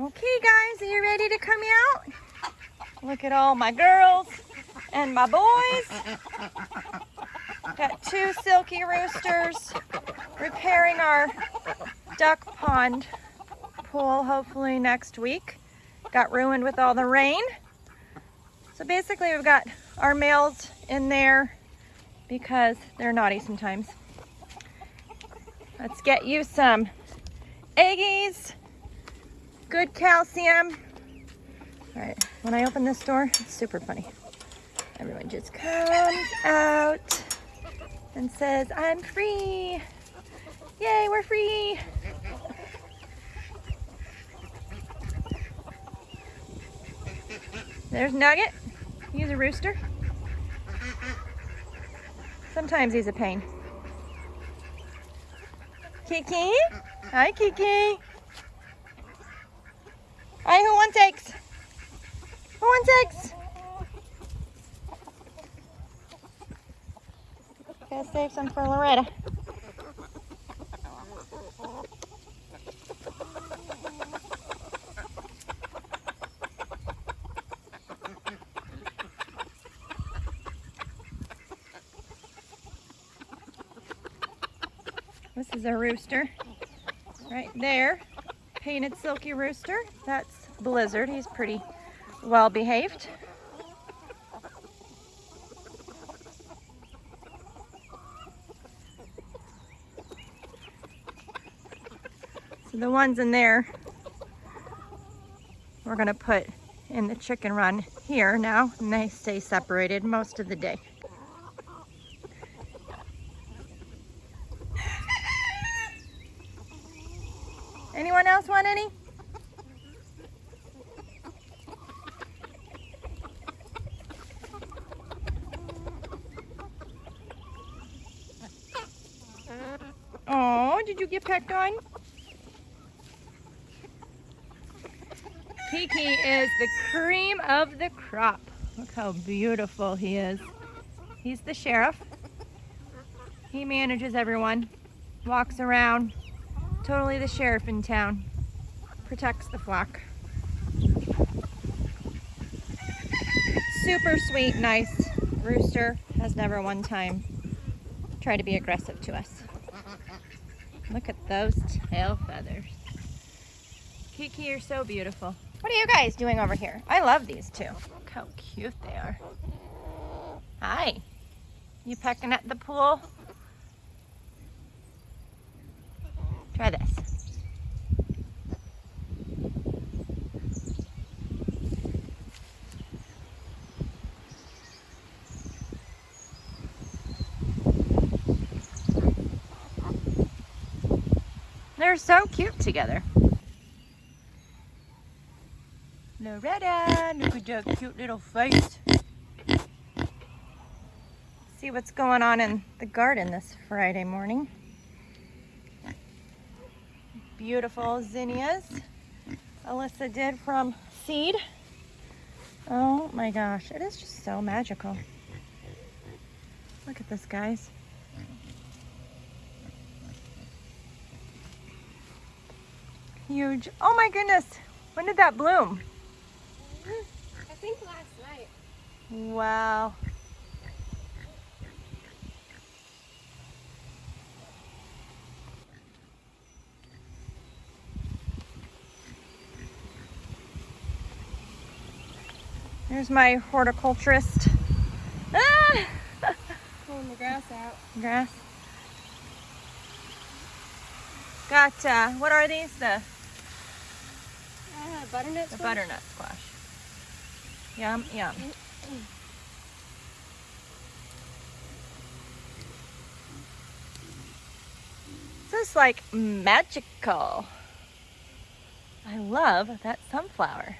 Okay guys, are you ready to come out? Look at all my girls and my boys. Got two Silkie roosters repairing our duck pond pool hopefully next week. Got ruined with all the rain. So basically we've got our males in there because they're naughty sometimes. Let's get you some eggies good calcium. All right, when I open this door, it's super funny. Everyone just comes out and says, I'm free. Yay, we're free. There's Nugget. He's a rooster. Sometimes he's a pain. Kiki? Hi, Kiki. Right, who wants eggs? Who wants eggs? Gotta save some for Loretta. This is a rooster right there painted Silkie rooster. That's Blizzard. He's pretty well behaved. So the ones in there we're to put in the chicken run here now and they stay separated most of the day. Anyone else want any? Oh, did you get pecked on? Kiki is the cream of the crop. Look how beautiful he is. He's the sheriff. He manages everyone, walks around, Totally the sheriff in town. Protects the flock. Super sweet, nice rooster. Has never one time tried to be aggressive to us. Look at those tail feathers. Kiki, you're so beautiful. What are you guys doing over here? I love these two. Look how cute they are. Hi. You pecking at the pool? Try this. They're so cute together. Loretta, look at that cute little face. See what's going on in the garden this Friday morning beautiful zinnias Alyssa did from seed. Oh my gosh, it is just so magical. Look at this, guys. Huge. Oh my goodness. When did that bloom? I think last night. Wow. There's my horticulturist. Ah! Pulling the grass out. Grass. Got, uh, what are these? The, butternut the butternut squash. Yum, yum. This is like magical. I love that sunflower.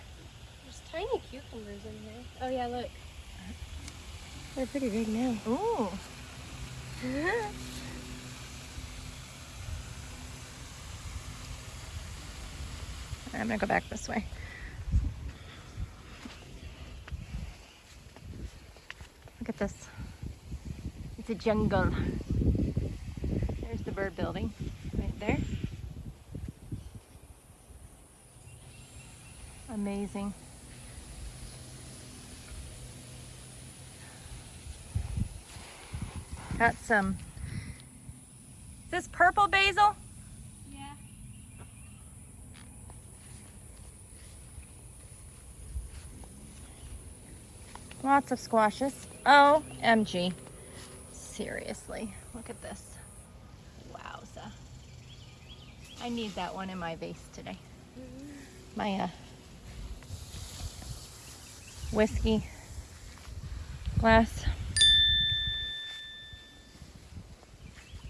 There's tiny cucumbers in here. Oh yeah, look. They're pretty big now. Ooh. I'm gonna go back this way. Look at this. It's a jungle. There's the bird building right there. Amazing. Got some. Is this purple basil? Yeah. Lots of squashes. OMG. Seriously, look at this. Wowza. I need that one in my vase today. My uh, whiskey glass.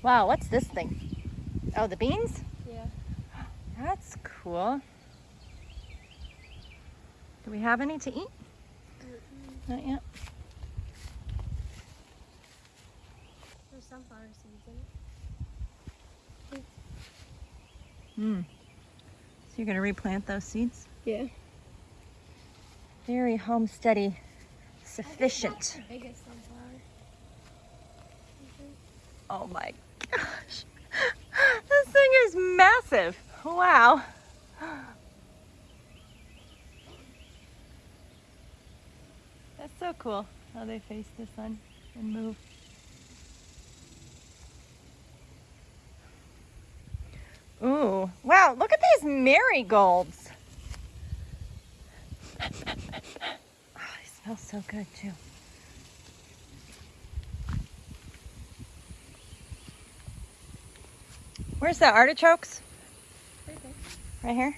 Wow, what's this thing? Oh, the beans? Yeah. That's cool. Do we have any to eat? Not yet. There's sunflower seeds in it. Hmm. So you're gonna replant those seeds? Yeah. Very homesteady, sufficient. The biggest sunflower. Oh my gosh. This thing is massive. Wow. That's so cool how they face the sun and move. Ooh, wow, look at these marigolds. Oh, they smell so good too. Where's the artichokes? Right. Right here?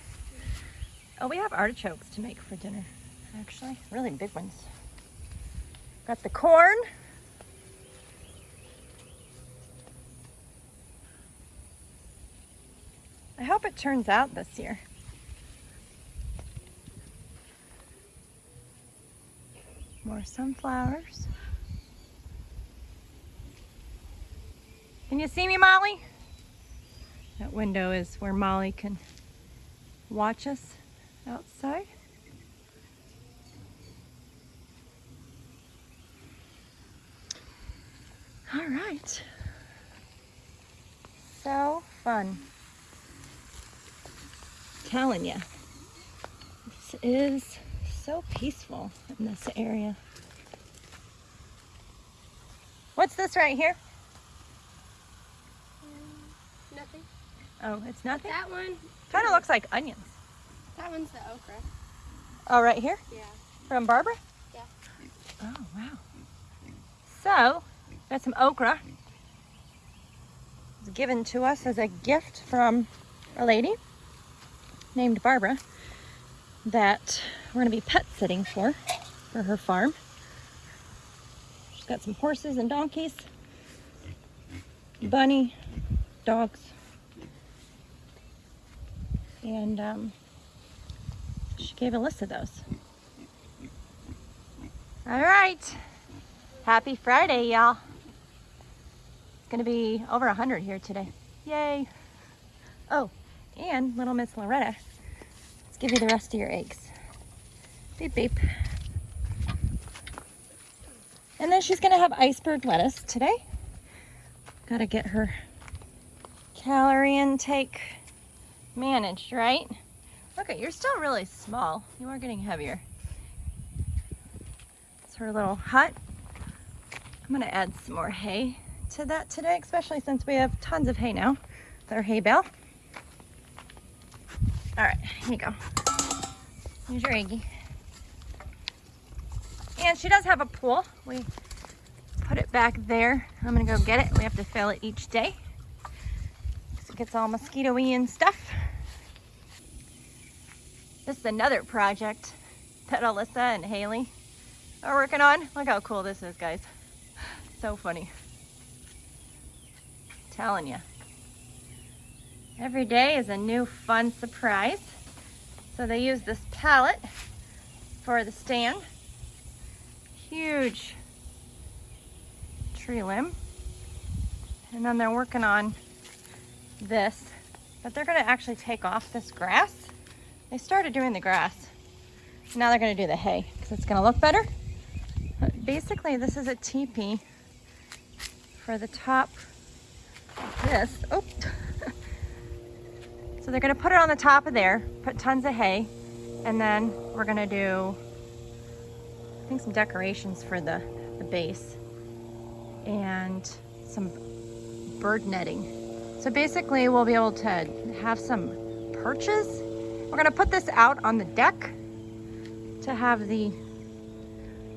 Oh, we have artichokes to make for dinner, actually. Really big ones. Got the corn. I hope it turns out this year. More sunflowers. Can you see me, Molly? That window is where Molly can watch us outside. All right. So fun. Telling you, this is so peaceful in this area. What's this right here? Mm, nothing. Oh, it's nothing. That one. Kind of looks like onions. That one's the okra. Oh, right here Yeah. from Barbara. Yeah. Oh wow. So, got some okra. It was given to us as a gift from a lady named Barbara that we're going to be pet sitting for for her farm. She's got some horses and donkeys, bunny, dogs, and um, she gave a list of those. All right. Happy Friday, y'all. It's to be over 100 here today. Yay. Oh, and little Miss Loretta. Let's give you the rest of your eggs. Beep, beep. And then she's to have iceberg lettuce today. Got to get her calorie intake managed, right? Look at, you're still really small. You are getting heavier. It's her little hut. I'm gonna add some more hay to that today, especially since we have tons of hay now our hay bale. All right, here you go. Here's your eggie. And she does have a pool. We put it back there. I'm gonna go get it. We have to fill it each day. it gets all mosquito-y and stuff. This is another project that Alyssa and Haley are working on. Look how cool this is, guys. So funny. Telling you. Every day is a new fun surprise. So they use this pallet for the stand. Huge tree limb. And then they're working on this, but they're gonna actually take off this grass. They started doing the grass. Now they're gonna do the hay because it's gonna look better. But basically, this is a teepee for the top this. Oh. so they're gonna put it on the top of there, put tons of hay, And then we're gonna do, I think some decorations for the, the base and some bird netting. So basically we'll be able to have some perches. We're gonna put this out on the deck to have the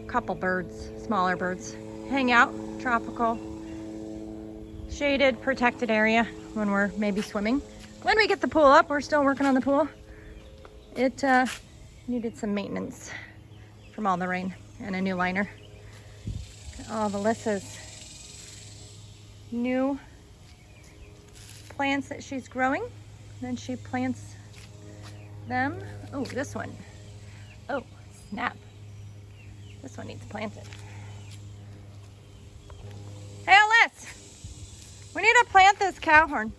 couple birds, smaller birds, hang out, tropical, shaded, protected area when we're maybe swimming. When we get the pool up, we're still working on the pool. It uh, needed some maintenance from all the rain and a new liner. All of Alyssa's new plants that she's growing. Then she plants them. Oh, this one. Oh, snap. This one needs planted. Hey, Alyss! We need to plant cow horn.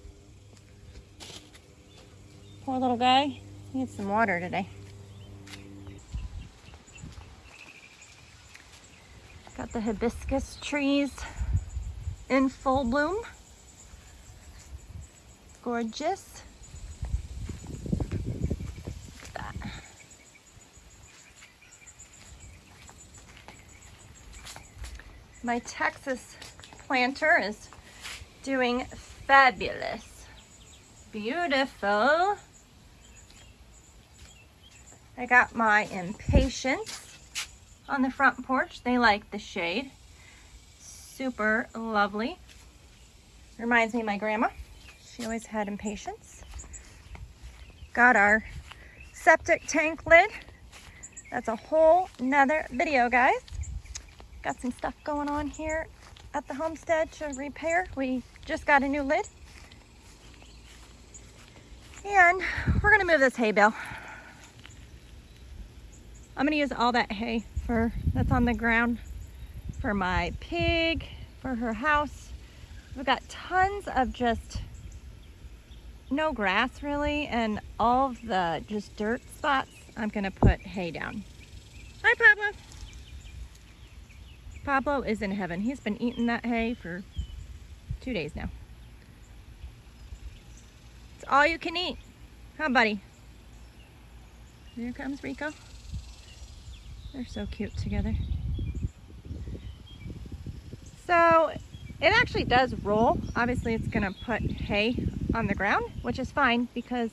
Poor little guy. Needs some water today. Got the hibiscus trees in full bloom. Gorgeous. Look at that. My Texas planter is doing fabulous. Beautiful. I got my impatiens on the front porch. They like the shade. Super lovely. Reminds me of my grandma. She always had impatiens. Got our septic tank lid. That's a whole nother video, guys. Got some stuff going on here at the homestead to repair. We just got a new lid. And we're gonna move this hay bale. I'm gonna use all that hay for that's on the ground for my pig, for her house. We've got tons of just no grass really and all of the just dirt spots I'm gonna put hay down. Hi Pablo. Pablo is in heaven. He's been eating that hay for two days now. It's all you can eat. Huh, buddy? Here comes Rico. They're so cute together. So it actually does roll. Obviously it's gonna put hay on the ground, which is fine because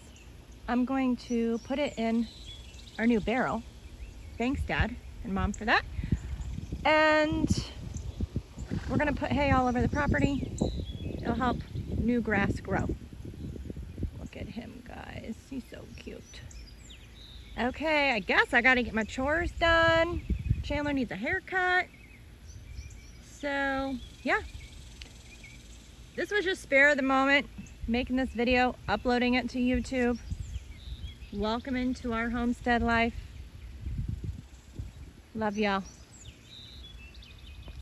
I'm going to put it in our new barrel. Thanks dad and mom for that. And we're gonna put hay all over the property. It'll help new grass grow. Look at him guys, he's so cute. Okay, I guess I gotta get my chores done. Chandler needs a haircut. So, yeah. This was just spare of the moment, making this video, uploading it to YouTube. Welcome into our homestead life. Love y'all.